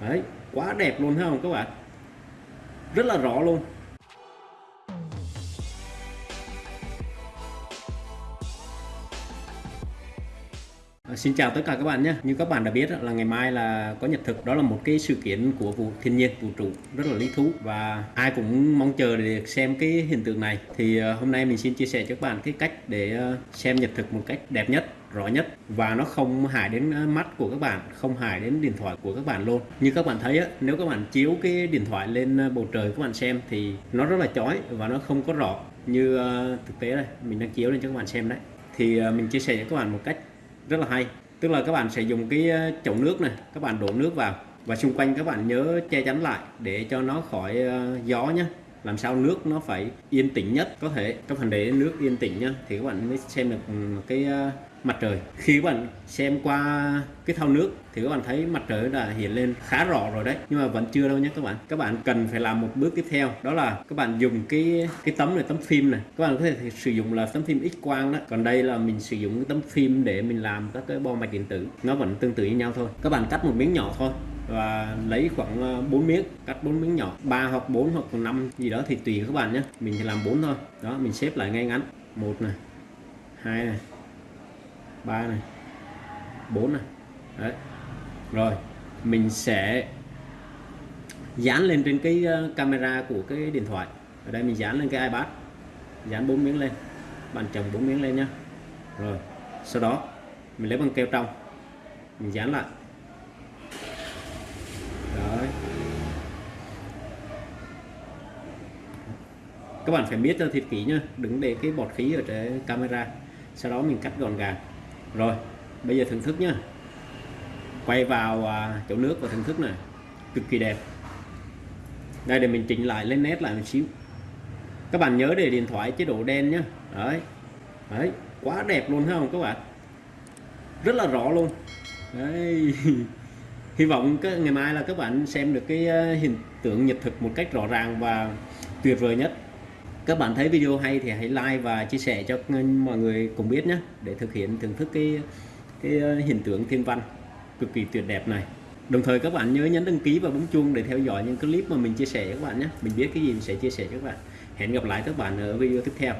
đấy quá đẹp luôn thấy không các bạn? Rất là rõ luôn. Ờ, xin chào tất cả các bạn nhé. Như các bạn đã biết là ngày mai là có nhật thực. Đó là một cái sự kiện của vũ thiên nhiên vũ trụ rất là lý thú và ai cũng mong chờ để được xem cái hiện tượng này. Thì ờ, hôm nay mình xin chia sẻ cho các bạn cái cách để ờ, xem nhật thực một cách đẹp nhất rõ nhất và nó không hại đến mắt của các bạn không hại đến điện thoại của các bạn luôn như các bạn thấy á, nếu các bạn chiếu cái điện thoại lên bầu trời các bạn xem thì nó rất là chói và nó không có rõ như thực tế đây mình đang chiếu lên cho các bạn xem đấy thì mình chia sẻ cho các bạn một cách rất là hay. Tức là các bạn sẽ dùng cái ờ, chậu nước này, các bạn đổ nước vào và xung quanh các bạn nhớ che chắn lại để cho nó khỏi ờ, gió nhé làm sao nước nó phải yên tĩnh nhất? Có thể các bạn để nước yên tĩnh nhá, thì các bạn mới xem được cái ờ, mặt trời. Khi các bạn xem qua cái thau nước, thì các bạn thấy mặt trời đã hiện lên khá rõ rồi đấy. Nhưng mà vẫn chưa đâu nhé các bạn. Các bạn cần phải làm một bước tiếp theo, đó là các bạn dùng cái cái tấm này, tấm phim này. Các bạn có thể sử dụng là tấm phim x quang đó. Còn đây là mình sử dụng cái tấm phim để mình làm các cái bo mạch điện tử. Nó vẫn tương tự như nhau thôi. Các bạn cắt một miếng nhỏ thôi và lấy khoảng ờ, 4 miếng, cắt 4 miếng nhỏ. 3 hoặc 4 hoặc 5 gì đó thì tùy các bạn nhé. Mình thì làm 4 thôi. Đó, mình xếp lại ngay ngắn. Một này, hai này, ba này, bốn này. Đấy. Rồi, mình sẽ dán lên trên cái ờ, camera của cái điện thoại. Ở đây mình dán lên cái iPad. Dán bốn miếng lên. Bạn chồng bốn miếng lên nhá. Rồi, sau đó mình lấy bằng keo trong. Mình dán lại đấy các bạn phải biết cho thiệt kỹ nhá đừng để cái bọt khí ở trên camera sau đó mình cắt gọn gàng. Rồi bây giờ thưởng thức nhá. Quay vào à, chỗ nước và thưởng thức này. Cực kỳ đẹp. Đây để mình chỉnh lại lên nét lại một xíu. Các bạn nhớ để điện thoại chế độ đen nhá. Đấy. Đấy quá đẹp luôn không các bạn? Rất là rõ luôn. Đấy. Hy vọng cái ngày mai là các bạn xem được cái hình hiện tượng nhật thực một cách rõ ràng và tuyệt vời nhất các bạn thấy video hay thì hãy like và chia sẻ cho mọi người cùng biết nhé, để thực hiện thưởng thức cái cái ờ, hiện tượng thiên văn cực kỳ tuyệt đẹp này. Đồng thời các bạn nhớ nhấn đăng ký và bấm chuông để theo dõi những clip mà mình chia sẻ các bạn nhé. Mình biết cái gì mình sẽ chia sẻ cho các bạn. Hẹn gặp lại các bạn ở video tiếp theo.